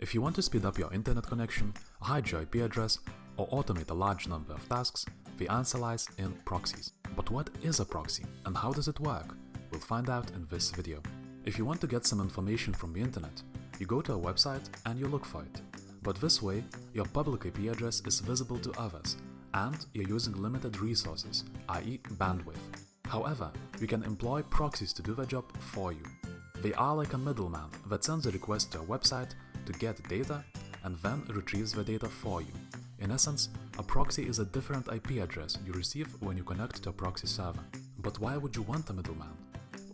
If you want to speed up your internet connection, hide your IP address, or automate a large number of tasks, the answer lies in proxies. But what is a proxy and how does it work? We'll find out in this video. If you want to get some information from the internet, you go to a website and you look for it. But this way, your public IP address is visible to others and you're using limited resources, i.e. bandwidth. However, you can employ proxies to do the job for you. They are like a middleman that sends a request to a website to get data and then retrieves the data for you. In essence, a proxy is a different IP address you receive when you connect to a proxy server. But why would you want a middleman?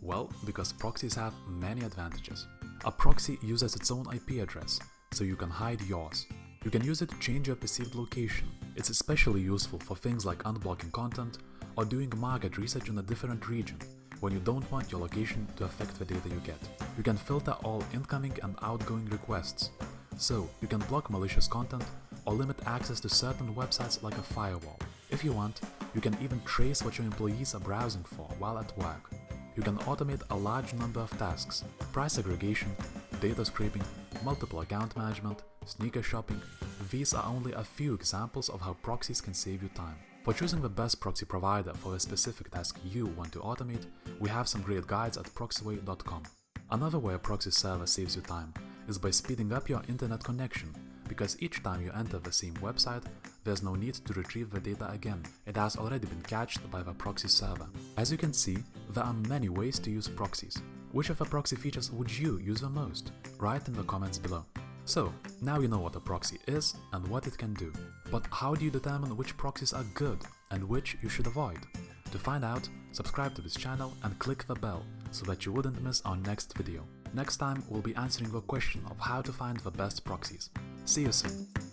Well, because proxies have many advantages. A proxy uses its own IP address, so you can hide yours. You can use it to change your perceived location. It's especially useful for things like unblocking content or doing market research in a different region when you don't want your location to affect the data you get. You can filter all incoming and outgoing requests, so you can block malicious content or limit access to certain websites like a firewall. If you want, you can even trace what your employees are browsing for while at work. You can automate a large number of tasks, price aggregation, data scraping, multiple account management, sneaker shopping. These are only a few examples of how proxies can save you time. For choosing the best proxy provider for the specific task you want to automate, we have some great guides at proxyway.com. Another way a proxy server saves you time is by speeding up your internet connection, because each time you enter the same website, there's no need to retrieve the data again, it has already been cached by the proxy server. As you can see, there are many ways to use proxies. Which of the proxy features would you use the most? Write in the comments below. So, now you know what a proxy is and what it can do. But how do you determine which proxies are good and which you should avoid? To find out, subscribe to this channel and click the bell so that you wouldn't miss our next video. Next time we'll be answering the question of how to find the best proxies. See you soon!